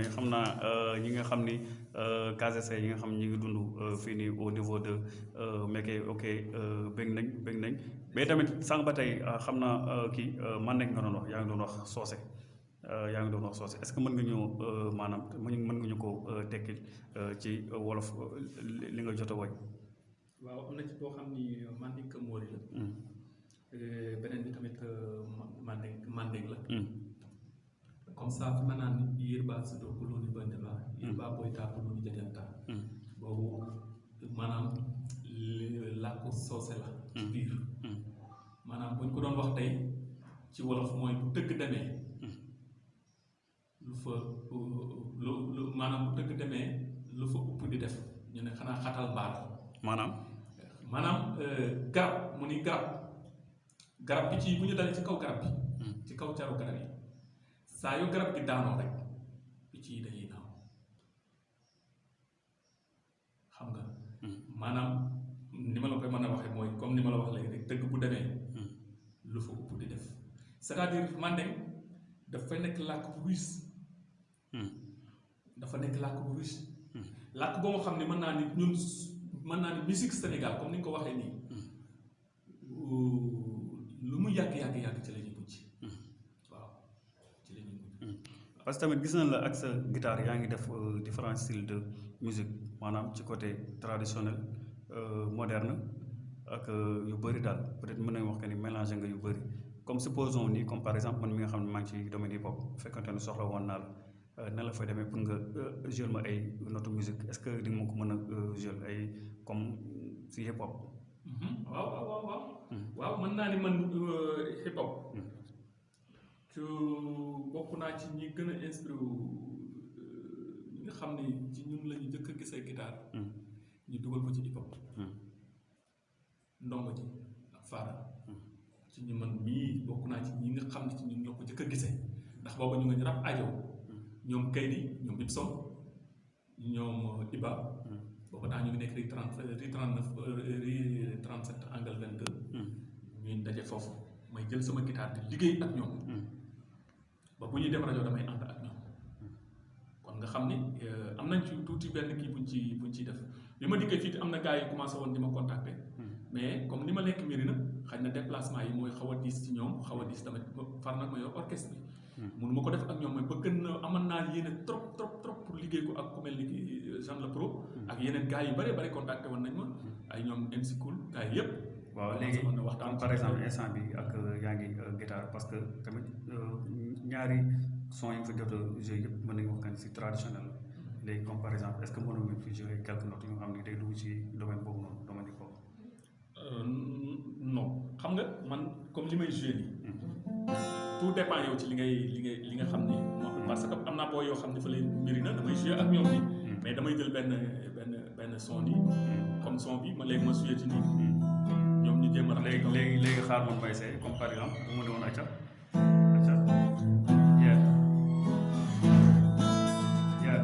demee xam naa euh, ñi nga xam ni euh, KCC yi nga xam ñi ngi dund euh, fii nii au niveau de Mekke ok bëgg nañ bëgg nañ. Mais tamit sànq ba tey xam naa kii man nekk nga doon wax yaa ngi doon wax soose yaa ngi doon wax soose. Est-ce que mën nga ñëw maanaam mën nga ñu ko tekkil ci wolof li nga jot a woy? Waaw am na ci boo xam ni mandinka moori la. Mm, Euh, beneen bi tamit ma- manding manding la. Mm, comme ça fi ma naan yir baa si doo kulóoni bënd la yir baa booy taa kulóoni jajanta mm, boobu maanaam làkku soose la ci Mm. biir mm, maanaam buñ ko doon wax tey ci wolof mooy bu dëgg demee Mm. lu fa lu lu maanaam bu dëgg demee lu fa upp di def ñu ne xanaa xatal mbaar. Maanaam? Maanaam euh, garab mu ni garab. Garab bi ci bu ñu dalee ci kaw garab bi Mm. ci kaw caru garab yi saa yu garab gi daanoo rek picc yi dañuy naaw xam nga maanaam ni ma la koy mën a waxee mooy comme ni ma la wax léegi rek dëgg bu demee lu fa di def c'est-à-dire mandeng dafay nekk làkk bu ruus dafa nekk làkk bu ruus làkk boo xam ne mën naa ni ñun mën naa ni musique Sénégal comme ni nga ko waxee nii lu mu yàgg yàgg yàgg ci la ñuy mujj waaw ci la ñuy mujj parce que tamit gis nañ la ak sa guitare yaa ngi def euh, différents styles de musique maanaam ci côté traditionnel euh, moderne ak euh, yu bëri daal peut-être mën nañu wax que ni mélangé nga yu bëri comme supposons ni comme par exemple man mi nga xam ne maa ngi ci domaine hip hop fekkante ne soxla woon naa la euh, na la fay demee pour nga jouer ma ay note musique est-ce que di nga ko mën a ay comme si hip hop Mhm. waaw waaw waaw waaw Mm. waaw mën naa ni man hip hop Mm. Ci bokk naa ci ñi gën a inspiré euh, ñi nga xam ne ci ñun la ñu njëkk a gisee guitare Mm. ñu dugal ko ci hip hop Mm. ndongo ji ak faara Mm. ci ñu man mii bokk naa ci ñi nga xam ne ci ñun la ko njëkk a gisee ndax booba ñu nga ñu rab ajo ñoom Kaydi ñoom Bibson ñoom Iba Mm. booba daa ñu ngi nekk ri 30 ri 39 ri 37 angle 22 Mm. ñuy daje foofu may jël sama guitare di liggéey ak ñoom. Ba bu ñuy dem rajo damay ànd ak ñoom. xam ni euh, am nañ ci tuuti benn kii buñ ci buñ ciy def. bi ma dikkee fii am na gars yi commencé woon di ma contacter. Mais comme ni ma nekk mbiri na xëy na déplacement yi mooy xaw a diis ci ñoom xaw a diis tamit far nag ma yor orchestre bi. Mënu ma ko def ak ñoom mais bëgg na man naa yéene trop trop trop pour liggéey ko ak ku mel ni ki Jean Le Pro. Ak yeneen gars yu bëree bëri contacté woon nañ ma. Ay ñoom MC Cool gars yi yëpp waaw léegi waxtaan par exemple instant bi ak yaa ngi guitare parce que tamit ñaari son yi nga fa jot a joué yëpp mën nañu wax kan si traditionnel léegi comme par exemple est ce que mënoon ngeen fi joué quelques notes yu nga xam ne day dugg ci domaine boobu noonu domaine hop Euh, non xam nga man comme li may joué nii tout dépend yow ci li ngay li ngay li nga xam ni parce que am naa boo yoo xam ne fa leen mbiri na damay joué ak ñoom nii mais damay jël benn benn benn son nii comme son bi ma léegi ma joué ci nii ñoom ñu jéem a rax léegi léegi léegi xaar moom may see comme par exemple bu ma ne woon acca acca yeah yeah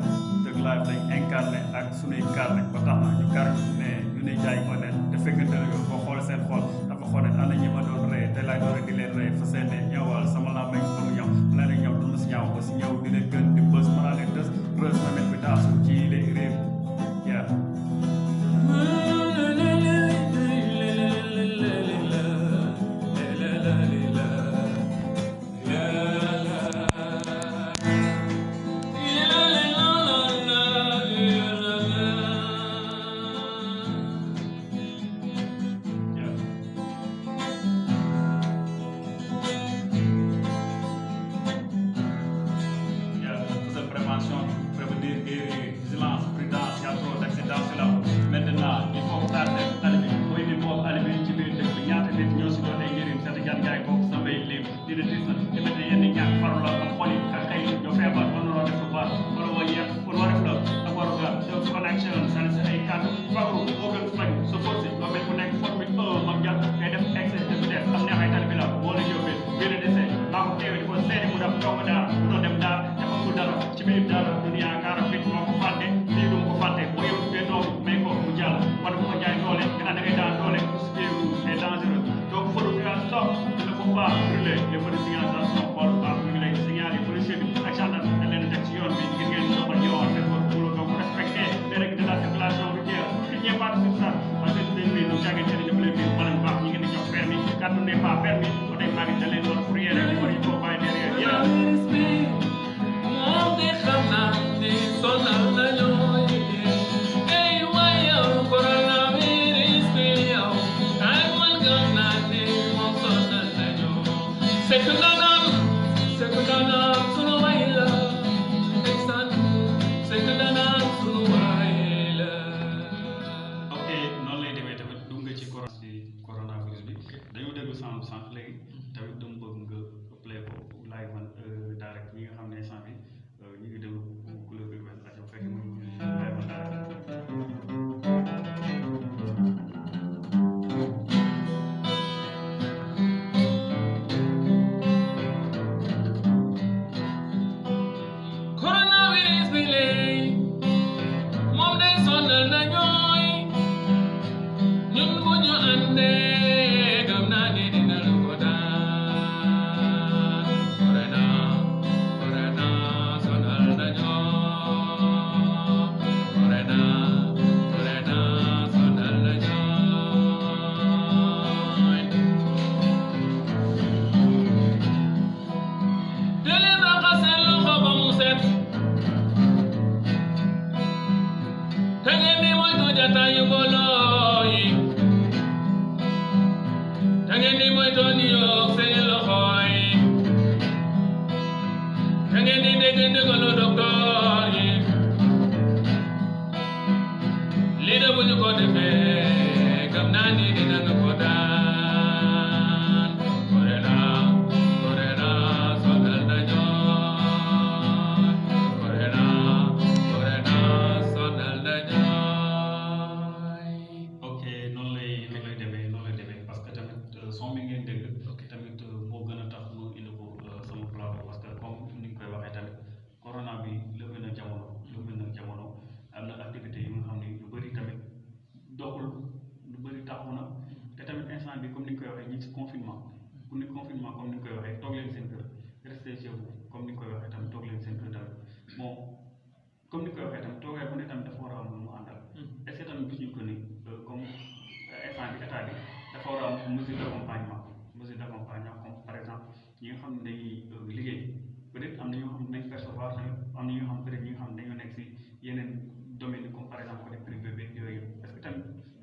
dëgg live lañ incarné ak sunuy carnet ba tax na ñu kar ne ñu ne jaay ko honnête te fekkante ne yow boo xool seen xool dafa xool ana ñi ma doon rey te laay doon di leen rey fa seen ne ñëwal sama laa may ko mu ñëw ma leen ñëw du ma si ñaaw ko si ñëw di leen gën di bës ma laa leen dës rës na mel bi daal day.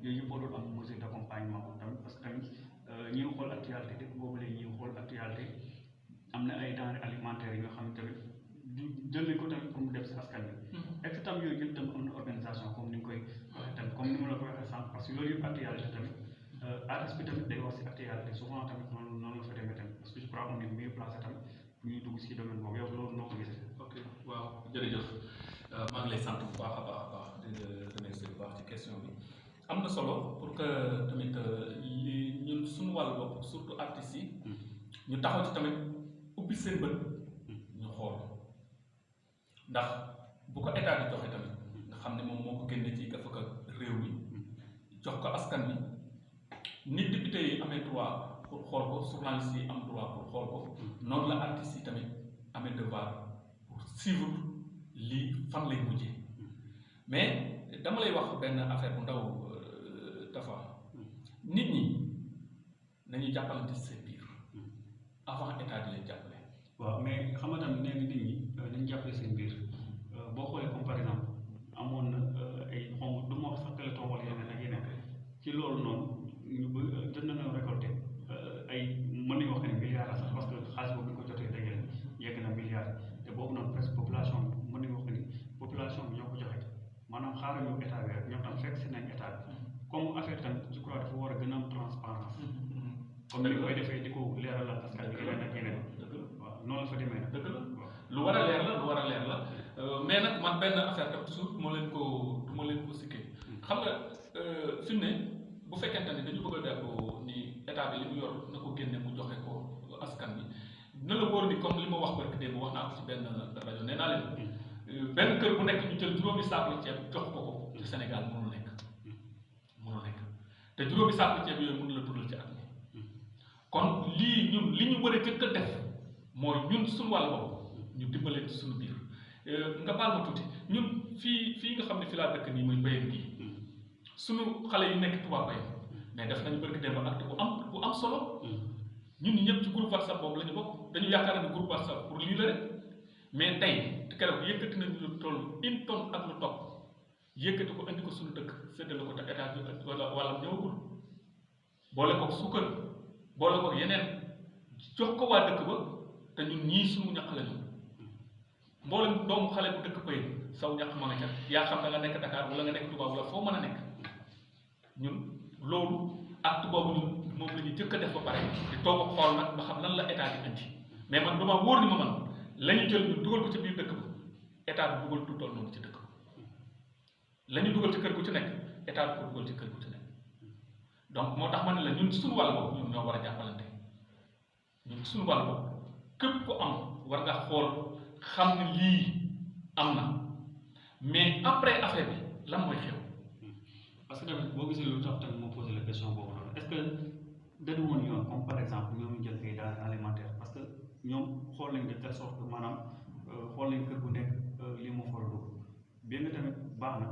Yooyu yëpp warul am mesure d' accompagnement tamit parce que tamit ñi ngi xool actualité dëkk boobu léegi ñi ngi xool actualité am na ay denrées alimentaires yi nga xam ne tamit du jël nañ ko tamit pour mu dem si askan bi est ce que tam yooyu yëpp tam am na organisation comme ni nga koy waxee tamit comme ni ma la ko waxee sànq parce que loolu yëpp actualité tamit artiste bi tamit day wax si actualité souvent tamit noonu noonu la fa demee tamit parce que je crois qu'on est mieux placé tamit pour ñuy dugg si domaine boobu. Yow loolu noo ko gisee. ok waaw jërëjëf. Euh, maa ngi lay sant bu baax a baax a baax di remercier bu baax ci question bi am na solo pour que tamit euh, li ñun suñu wàllu bopp surtout artistes yi ñu taxaw ci tamit ubbi seen bët. Ñu xool. Ndax bu ko état di joxe tamit nga xam ne moom moo ko génne ci gafaka réew mi. Jox ko askan wi. Nit député yi amee droit pour xool ko journalistes yi am droit pour xool ko. Noonu la artistes yi tamit amee devoir pour suivre lii fan lay mujjee. Mais dama lay wax benn affaire bu ndaw euh, dafa nit ñi nañu jàppalante avant état di leen mais xam nga nee nit ñi dañu jàppale seen biir. Boo xoolee comme par exemple amoon na ay xaw du ma sax yeneen ak yeneen ci loolu noonu ñu récolté ay mën nañu wax ne milliards la sax parce que xaalis boobu ko jotee yegg population mën nañu wax ni population bi ñoo ko joxe. Maanaam comme affaire tam je crois dafa war a gën a am transparence. Comme ni koy defee di ko leeralal askan bi yeneen ak yeneen. dëgg la. Waaw noonu la fa demee dëgg la. Lu war a leer la lu war a leer la. Euh, mais nag man benn affaire tam toujours du ma leen ko du ma leen ko sikkee. Xam nga euh, fi mu ne bu fekkente ni dañu bëgg a def ni état bi li mu yor na ko génne mu joxe ko askan bi. Na la wóor ni comme li ma wax barki démb wax naa ko ci benn rajo nee naa leen. Euh, benn kër bu nekk ñu jël juróomi saaku ceeb jox ko ko ci Sénégal te juróomi saaku ceeb yooyu mënul la dundal ci at kon lii ñun li ñu war a jëkk a def. Mooy ñun suñu wàll bopp ñu dimbalee ci suñu biir Euh, nga baal ma tuuti ñun fii fii nga xam ne fi laa dëkk nii muy mbayam gi suñu xale yi nekk tubaab bay mais def nañu bëgg dem acte bu am bu am solo. Ñun ñëpp ci groupe whatsapp boobu la ñu bokk dañu yaakaar ne groupe whatsapp pour lii la rek mais tey keroog yëkkati nañu lu toll une tonne ak lu topp yëkkati ko indi ko suñu dëkk séddale ko te état bi wala wala ñëwagul. Boole ko suukar boole ko yeneen jox ko waa dëkk ba te ñun ñii suñu ñaq la ñu mboolem doomu xale bu dëkk pëy saw ñaq ma nga ca. Yaa xam da nga nekk Dakar wala nga nekk Touba wala foo mën a nekk. Ñun loolu acte boobu ñun moom la ñuy jëkk a def ba pare di toog a xool nag ba xam lan la état di indi mais man dama wóor ni ma man la ñu jël ñu dugal ko ci biir dëkk ba état bi dugal du toll noonu ci dëkk la ñu dugal ci kër gu ci nekk état bi ko dugal ci kër gu nekk. Donc moo tax ma ne la ñun suñu wàll ñun ñoo war a jàppalante. Ñun suñu wàll boobu képp ku am war nga xool xam ne lii am na. Mais après affaire bi lan mooy xew? Parce que tamit boo gisee lu tax tamit moo posé la question boobu noonu est ce que dañu woon yoon comme par exemple ñoom ñu jël kay daal alimentaire parce que ñoom xool nañ maanaam xool nañ kër gu nekk lii moo fa war a dugg. Bien tamit baax na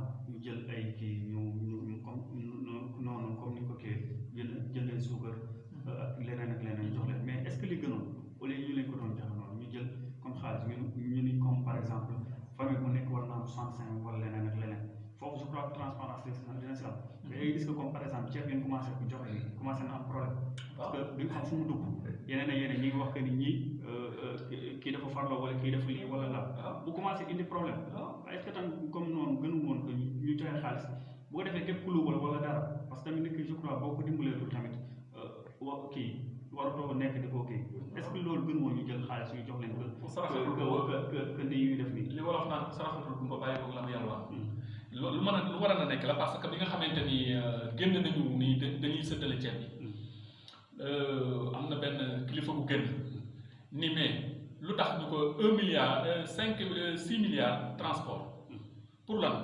am problème parce que duñ xam fu mu dugg. Yeneen ak yeneen ñi ngi wax que ni ñii kii dafa farloo wala kii dafa lii wala la. Bu commencé indi problème. Est ce que tam comme noonu gënu woon que ñu joxe xaalis bu ko defee képp ku luubal wala dara parce que tamit ki je crois boo ko dimbaleetul tamit wa kii waratoo nekk di ko kii. Est ce que loolu gën woon ñu jël xaalis yu jox leen que que que que ni ñuy def nii? Li wolof naan saraxatul gumba bàyyi ko la mu yàlla lu mën a lu war a nekk la parce que bi nga xamante ni génn nañu ni dañuy sëddale ceeb yi am na benn kilifa ni mais un milliard cinq six milliards transport pour lan?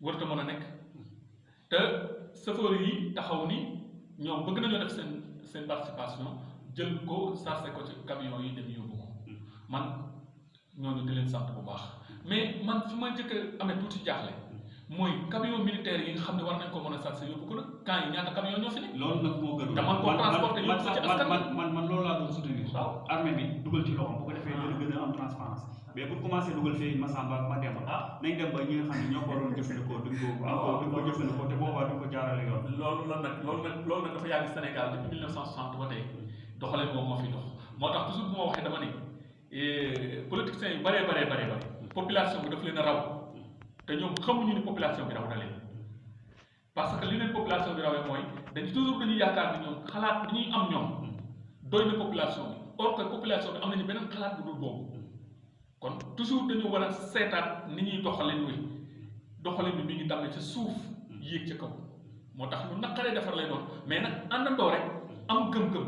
Warut a mën a te yi taxaw ni bëgg def participation jël ko ko ci camion yi dem yóbbu ko. Man ñooñu di leen sant bu baax. Mais man fi ma mooy camion militaire yi nga xam ne war nañ ko mën a chargé yóbbu ko nag camp yi ñaata camion ñoo fi nekk loolu nag moo gën te man transporté man yóbbu ko ci man askan man man man loolu laa doon soutenir. Waaw. Armée bi dugal ci loxoom bu ko defee dina gën a am transparence. Mais bu commencé dugal fii Massamba ak Mademba. Ah. Nañ dem ba ñi nga xam ne ñoo ko waroon jëfandikoo duñ ko ko duñ ko jëfandikoo te boobaa duñ ko jaarale yoon. Loolu la nag loolu nag loolu nag dafa yàgg Sénégal depuis 1960 ba tey. Doxaleen moom moo fi dox. Moo tax toujours bu ma waxee dama ne eh, politiciens yu bëree bëree bëree bëri population bi daf leen a raw. Te ñoom xamuñu ni population bi raw na leen. parce que li leen population bi rawee mooy dañu toujours dañuy yaakaar ni ñoom xalaat bi ñuy am ñoom doy na population bi. or que population bi am nañu beneen xalaat bu dul boobu. kon toujours dañu war a seetaat ni ñuy doxalin wi doxalin bi mi ngi tàmbali ci suuf yéeg ca kaw. moo tax lu naqaree defar lay doon. mais nag àndandoo rek am gëm-gëm.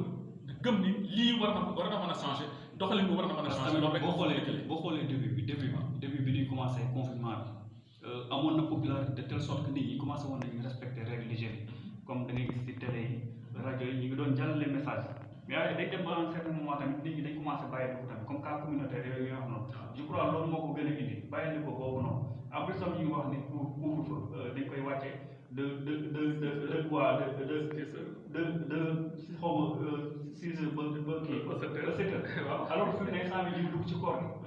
gëm ni lii war na war na mën a changer doxalin bi war na mën a changer. Loolu rek boo xoolee xoolee boo xoolee début bi début bi début bi ñuy commencé confinement bi. Amoon na popularité de telle sorte que nit ñi commencé woon nañu respecter règles d'hygiène. Comme da ngay gis ci télé yi rajo yi ñu ngi doon jàllale message. Mais waaye day dem ba un certain moment tamit nit ñi dañ commencé bàyyi ko tamit comme cas communautaire yooyu nga xam noonu. Je crois loolu moo ko gën a indi. Bàyyi ko boobu noonu. Après tam ñu ngi wax ni pour couvre-feu dañ koy wàcce de de de de de quoi de de de de si xaw ma six heures ba ba kii Ba sept heures. alors que fi mu ne saa yi dugg ci koor gi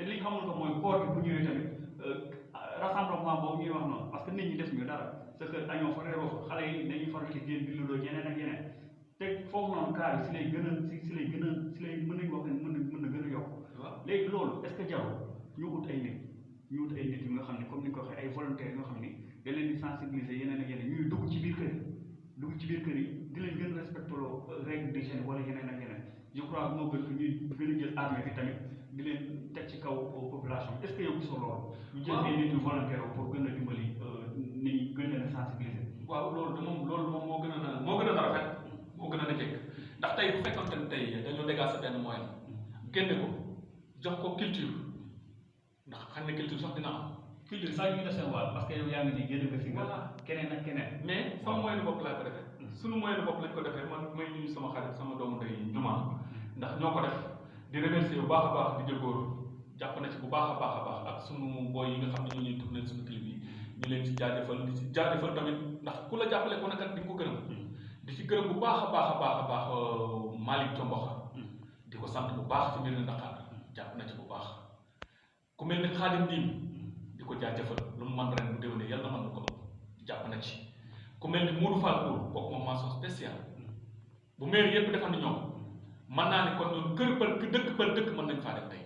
te li ñu xamul ko mooy koor gi bu ñëwee tamit rassemblement boobu ñuy wax noonu parce que nit ñi def ñu dara sa kër añoo fa reeroo fa xale yi dañuy faral di génn di ludoo yeneen ak yeneen te foofu noonu cas yi si lay gën a si si lay gën a si lay mën wax ne mën na mën na gën a yokk waaw léegi loolu est ce que jarul ñu ut ay nit ñu ut ay nit yu nga xam ne comme ni ko waxee ay volontaires yoo xam ni da leen di sensibiliser yeneen ak yeneen ñuy dugg ci biir kër yi dugg ci biir kër yi di leen gën respecté loo règle d'hygiène wala yeneen ak yeneen je crois moo gën que ñuy gën a jël armée bi tamit di leen teg ci kaw population est ce que yow gisoo loolu? Ñu jël ay nit yu volontaire pour gën a dimbali nit ñi gën leen a sensibiliser. Waaw loolu de moom loolu moom moo gën a moo gën a rafet moo gën a jekk. Ndax tey bu fekkonte ne tey dañoo dégager benn moyen génne ko jox ko culture. Ndax xam ne culture sax dina am. Culture saa ñu def seen wàll parce que yow yaa ngi nii génn nga fi nga keneen ak keneen. Mais sama moyen bopp laa ko defee. Suñu moyen bopp lañ ko defee man may nuyu sama xarit sama doomu ndey Jumaan ndax ñoo ko def. Di remercier bu baax a baax di jëgóor jàpp na ci bu baax a baax a baax ak sunu boy yi nga xam ne ñu ñuy tourné suñu clip yi ñu leen ci jaajëfal di ci jaajëfal tamit ndax ku la jàppale ko nekkat di ko gërëm. Di ci gërëm bu baax a baax a baax a baax Malick Tomboxa di ko sant bu baax ci mbir mi Dakar jàpp na ci bu baax. Ku mel ni Xaadim Diim di ko jaajëfal lu mu man ren bu déwénee yàlla na man ko jàpp na ci. Ku mel ni Modou Fall Kour kooku moom mention spéciale. Bu maire yëpp defal ni ñoom. Mën naa ne kon ñun kër pël dëkk pël dëkk mën nañ faa def tey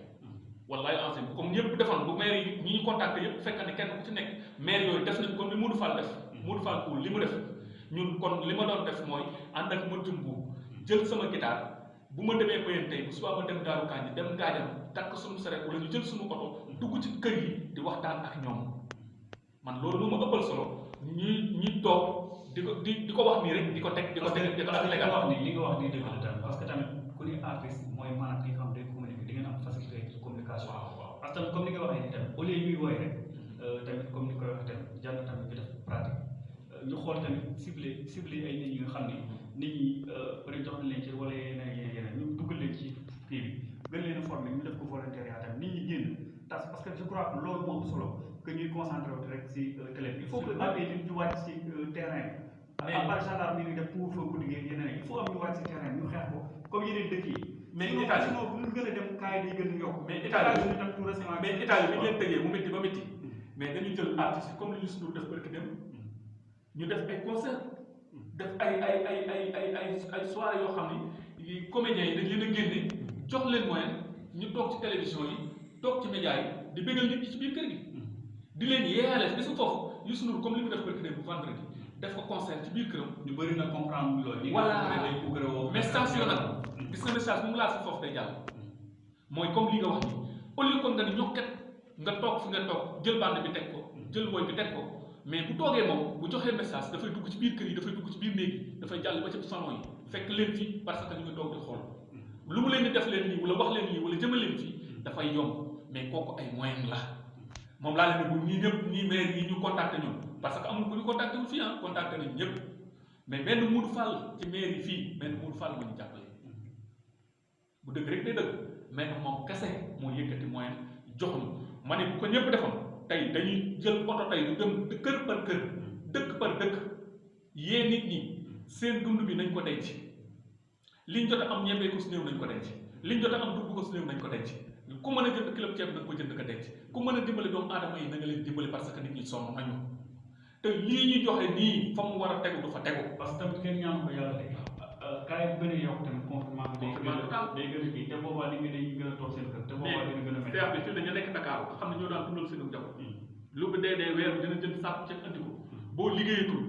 wallaay ancien comme ñëpp defal bu maire yi ñi ñu contacté yëpp fekk ne kenn ku ci nekk maire yooyu def nañ comme ni Modou Fall def Modou Fall Kour li mu def ñun kon li ma doon def mooy ànd ak ma jumbu jël sama guitare bu ma demee Bayern tey bu subaa ma dem Daaru Kanji dem Ngaajam takk suñu saret wala ñu jël suñu oto dugg ci kër yi di waxtaan ak ñoom man loolu moo ma ëppal solo ñi ñi toog di ko di di ko wax nii rek di ko teg di ko teg di ko li tegal wax nii li nga wax nii dëgg la parce que tamit ku ni artiste mooy maanaam ki xam communication waaw waaw parce que tamit comme ni nga waxee nii tamit au lieu ñuy woy rek tamit comme ni koy waxee tamit jàng tamit ñu def pratique ñu xool tamit ciblé ciblé ay nit ñi nga xam ni nit ñi peut être jox nañ leen ci wala yeneen yeneen yeneen ñu duggal leen ci kii bi. Gën leen former ñu def ko volontariat tamit nit ñi génn tas. Parce que je crois que loolu moo solo que ñuy concentré wu rek si télé bi. Il faut que am ay nit ñu wàcc si terrain bi. À part gendarme yi def pour guddi gi yeneen il faut am ñu wàcc si terrain bi ñu xeex ko. Comme yeneen dëkk yi. Mais Italie sinon bu ñu gën a dem kaay day gën a yokk mais Italie ñu tam tout récemment mais Italie bi ñu leen tëjee mu métti ba métti mais dañu jël artistes yi comme li Ndour def barki dem ñu def ay concert. Def ay ay ay ay ay ay ay soirée yoo xam ni comédiens yi dañ leen a génne. Jox leen moyen ñu toog ci télévision yi toog ci médias yi di bégal nit ñi ci biir kër gi. Di leen yeeyale gis nga foofu. Youssou Ndour comme li mu def barki dem bu vendredi def ko concert ci biir këram. Ñu bëri na comprendre loolu. Voilà. nag gis nga message mu si foofu day jàll mooy comme li nga wax ni au lieu kon nga ni ñokket nga toog fi nga toog jël bande bi teg ko jël woy bi teg ko. Mais bu toogee moom bu joxee message dafay dugg ci biir kër yi dafay dugg ci biir néeg yi dafay jàll ba ci salon yi fekk leen fi parce que ñu ngi di xool. Lu mu leen di def leen nii wala wax leen wala jëmal leen yomb. Mais ay moyen la. Moom laa leen bu ñii ñëpp ñii maire yi ñu contacté ñun parce que amul ku ñu contacté wu fii ah contacté nañ ñëpp. Mais benn Modou Fall ci maire yi benn Modou Fall ma ñu bu dëgg rek day dëgg mais nag moom kese moo yëkkati moyen jox ñu ma ne bu ko ñëpp defoon tey dañuy jël oto tey du dem kër par kër dëkk par dëkk yee nit. Ñi seen dund bi nañ ko denc liñ jot a am ñebee ko su néew nañ ko denc liñ jot a am dugg ko su néew nañ ko denc ku mën a jënd kilo ceeb na nga ko jënd ka denc ku mën a dimbali doomu aadama yi na nga leen dimbali parce que nit ñi sonn nañu te lii ñu joxe nii fa mu war a tegu du fa tegu. Parce que tamit kenn ñaanu ko yàlla de kaay bu gën a yokk tamit confinement bi day gën a day gën a kii te boobaa li nga dañuy gën a toog seen kër te boobaa dina gën a métti bi fii dañu nekk Dakar nga xam ne ñoo daan dundal seen njaboot lu bu dee dee weer bi dina jënd sàpp ceeb andi ko boo liggéeyatul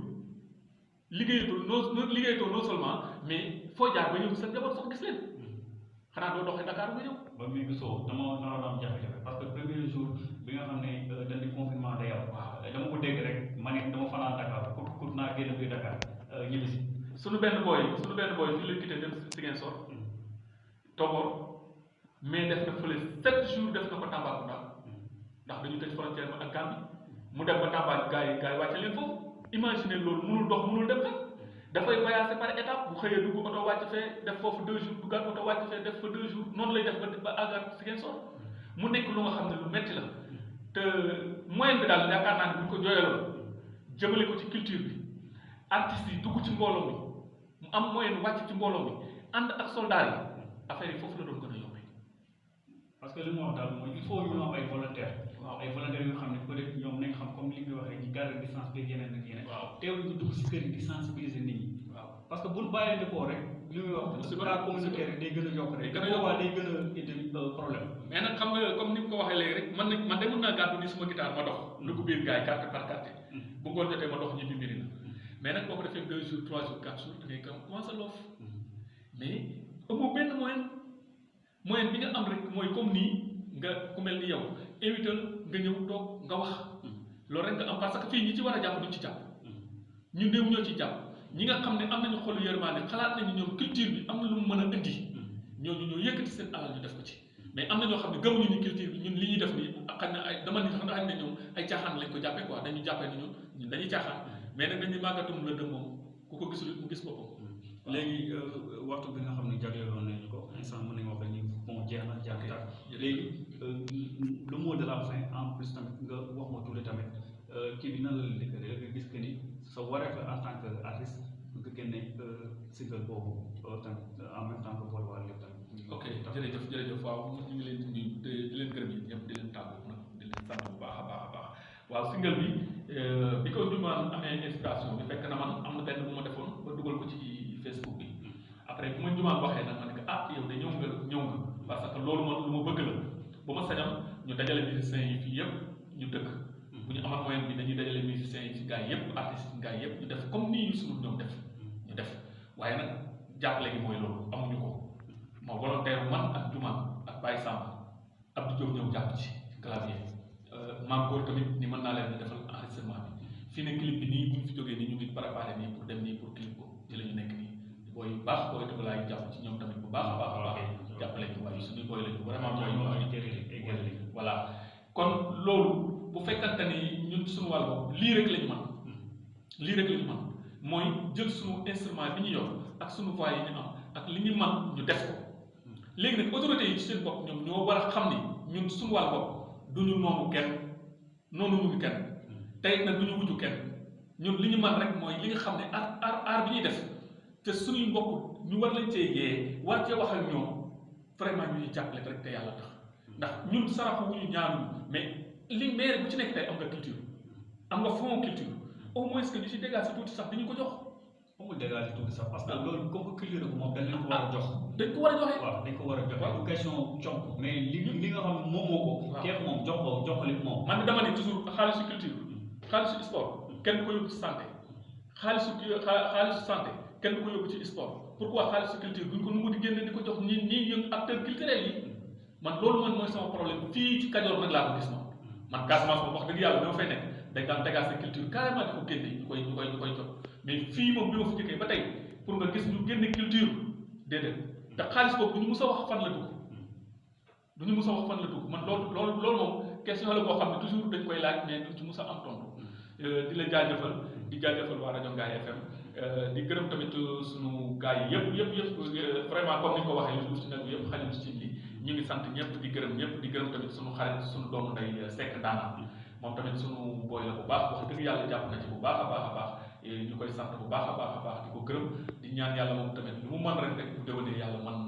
liggéeyatul non non liggéeyatoo non seulement mais foo jaar ba ñëw sa njaboot sax gis leen xanaa doo doxee Dakar ba ñëw ba muy gisoo dama dama am jafe-jafe parce que premier jour bi nga xam ne dañ di confinement day am dama ko dégg rek ma ne dama fanaan Dakar pour pour naa génn biir Dakar ñibbi si suñu benn booy suñu benn booy fii la quitté dem Ziguinchor Togor mais def na fële sept jours def na ko Tambacounda. Ndax dañu tëj frontière ba ak Gambie. Mu dem ba Tamba gars yi gars yi wàcce leen foofu. Imaginer loolu mënul dox mënul dem fekk dafay voyager par étape bu xëyee dugg oto wàcc fee def foofu deux jours duggaat oto wàcc fee def fa deux jours noonu lay def ba àggaat Ziguinchor. Mu nekk lu nga xam ne lu metti la. Te moyen bi daal yaakaar naa ne bu ñu ko jooyaloon jëmale ko ci culture bi. Artistes yi dugg ci mbooloo mi mu am moyen wàcc ci mbooloo mi ànd ak soldats yi affaire yi foofu la doon gën a yombee. parce que li mu wax daal mooy il faut ñu am ay volontaires. waaw ay volontaires yoo xam ne peut être ñoom nañ xam comme li nga waxee ñu garder distance bi yeneen ak yeneen. waaw teewul ñu dugg si kër yi di sensibiliser nit ñi. waaw parce que buñ bàyyee defoo rek li muy wax. si cas communautaire yi day gën a yokk rek. gën a yokk. day gën a indi problème. mais nag xam nga comme ni mu ko waxee léegi rek man nag man de mën naa gàddu ni suma guitare ma dox. dugg biir gars yi carte par carte. bu ngoon jotee ma dox ñibbi mbiri na mais nag boo ko defee deux jours trois jours quatre jours da ngay commencé loof mais amoo benn moyen moyen bi nga am rek mooy comme nii nga ku mel ni yow invital nga ñëw toog nga wax loolu rek nga am parce que fii ñi ci war a jàpp duñ ci jàpp ñu néew ñoo ci jàpp ñi nga xam ne am nañu xolu yërmaane xalaat nañu ñoom culture bi am na lu mu mën a indi ñooñu ñoo yëkkati seen alal ñu def ko ci mais am na ñoo xam ne gëmuñu ni culture bi ñun li ñuy def nii ay dama ni ne ñoom ay caaxaan lañ ko jàppee quoi dañu jàppee ni ñun ñun dañuy caaxaan mais nag dañuy màggatum la dëm moom ku ko gisul mu gis boppam. Léegi waxtu bi nga xam ne jagleeloon nañu ko instant mën nañu wax ni bon jeex na jeex na léegi le mot de la fin en plus tamit nga wax ma tuuti tamit kii bi nan la la dëkkale nga gis que ni sa wareef en tant que artiste nga génne single boobu tamit en même temps que boole waa lépp tamit. ok jërëjëf jërëjëf. Waaw ñu ngi leen di nuyu di leen gërëm yi ñëpp di leen tàggu nag di leen sant bu baax a baax a baax. Waaw single bi bi ko Ndioumane amee inspiration bi fekk na man am na benn bu ma defoon ba dugal ko ci Facebook bi. Après bu ma Ndioumane waxee nag ma ne ko ah yow de ñëw nga ñëw nga. Parce que loolu man lu ma bëgg la. Bu ma sañoon ñu dajale musiciens yi fii yëpp ñu dëkk. Bu ñu amal moyen bi dañuy dajale musiciens yi ci gars yi yëpp artistes yi gars yëpp ñu def comme nii suñu ñoom def. Ñu def. Waaye nag jàppale gi mooy loolu amuñu ko. Moo volontaire man ak Ndioumane ak Baye Samb Abdou Diop ñëw jàpp ci clavier. Maam góor tamit ni mën naa leen defal fii ne clip bi nii bu ñu fi jógee nii ñu ngi préparé nii pour dem nii pour clip ko ci la ñu nekk nii. Booy yu baax booy laay jàpp ci ñoom tamit bu baax a baax a baax. Jàppale ñu waaye suñu booy lañu. Vraiment booy yu baax voilà. kon loolu bu fekkante ni ñun suñu wàll boobu lii rek la ñu mën. Lii rek la ñu mën. Mooy jël suñu instrument bi ñu yor ak suñu voix yi ñu am ak li ñu ñu def ko. Léegi nag autorités yi ci seen bopp ñoom ñoo war a xam ni ñun suñu wàll bopp du ñu noonu kenn noonu ñu ngi kenn tey nag du ñu wujju kenn ñun li ñu mën rek mooy li nga xam ne aar aar aar bi ñuy def te suñuy mbokk ñu war lañ cee yee war cee wax ak ñoom vraiment ñu ñuy jàppale rek te yàlla tax ndax ñun saraxu wu ñu ñaanuñu mais li maire bu ci nekk tey am nga culture am nga fond culture au moins que ñu si dégage tuuti sax dañu ko jox. foofu dégage tuuti sax parce que loolu comme que culture bi moom dañ leen ko war a jox. dañ ko war a joxe. waaw dañ ko war a joxe du question comp mais li li nga xam ne moom moo ko. waaw keef moom jox ko jox ko li moom. man dama ne toujours xaalisu culture xaalisu sport kenn du ko yóbbu ci santé. xaalisu xaalisu santé kenn du ko yóbbu ci sport. pourquoi xaalisu culture buñ ko nu mu di génne di ko jox ñi ñi yëngu acteurs culturels yi? man loolu man mooy ko gis dëgg yàlla dama fay nekk. dañ daan dégager culture carrément di ko génne ñu ñu ñu bi ma fi jëkkee ba tey ñu te xaalis boobu du ñu mus a wax fan la dugg. du ñu mus a wax fan la dugg. man loolu loolu loolu moom question la boo xam ne toujours dañ koy laaj mais duñ ci mus a am tontu. Di la jaajëfal di jaajëfal waa rajo Ngaye FM Euh, di gërëm tamit sunu gars yi yëpp yëpp yëpp euh, vraiment comme ni ko waxee lu ci nag yëpp xajul ci li ñu ngi sant ñëpp di gërëm ñëpp di gërëm tamit sunu xarit sunu doomu nday Seck Ndaanaan moom tamit sunu booy la bu baax wax dëgg yàlla jàpp na ci bu baax baax baax. Eh, ñu koy sant bu baax baax baax di ko gërëm. Di ñaan yàlla moom tamit lu mu mën rek rek bu déwénee yàlla man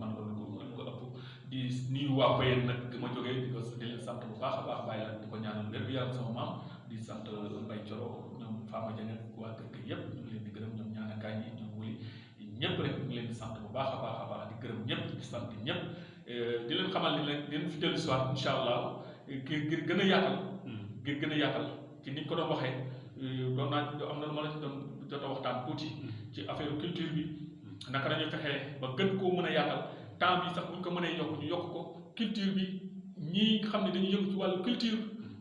man lu ko ko ëpp. Di nuyu waa Bayeen nag ma jógee di ko di sant bu baax baax bàyyi la di ñaanal wér yaram sama maam di sant Mbaye Coro ñoom Fama Dieng ak waa kër gi yëpp ñu ngi leen di gërëm ñoom ñaanakaay yi ñoom wuli ñëpp rek ñu ngi leen di sant bu baax a baax a baax di gërëm ñëpp di sant ñëpp Eh, di leen xamal ni leen di leen fi dellu waat incha allah ngir ngir gën a yaatal ngir gën a yaatal ci ni ñu ko doon waxee eh, doon naa am na lu ma la ci doon jot a waxtaan tuuti ci affaire culture bi naka fexee ba gën koo mën a yaatal temps bi sax ko mënee yokk ñu yokk ko culture bi xam ne dañuy yëngu ci wàllu culture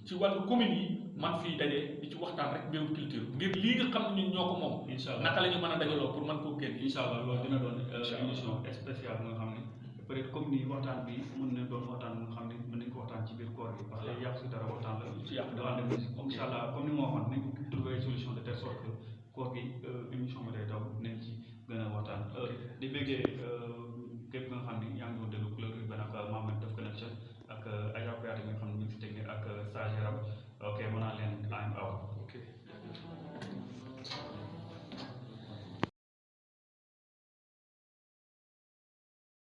ci wàllu commune yi man fii daje di ci waxtaan rek mbirum culture ngir lii nga xam ne ñun ñoo ko moom. Incha allah. naka la ñu mën a dajaloo pour mën koo génn. Incha allah loolu dina doon euh, émission spéciale nga xam ne peut être comme ni waxtaan bi mën na doon waxtaan nga xam ne mën nañ ko waxtaan ci biir koor bi parce que yàq si dara waxtaan la. Ci yàq devant des musiques incha allah comme ni ma waxoon nañ ko trouver solution de telle sorte que koor gi euh, émission bi day daw nañ ci gën a waxtaan. Euh, di bëggee képp nga xam ne yaa ngi doon déglu couleur urbaine ak Mamadou Def Connection ak Aja Kouyaté mi nga xam ne ñu ngi si technique ak Sage Yaram ok mën naa leen I'm out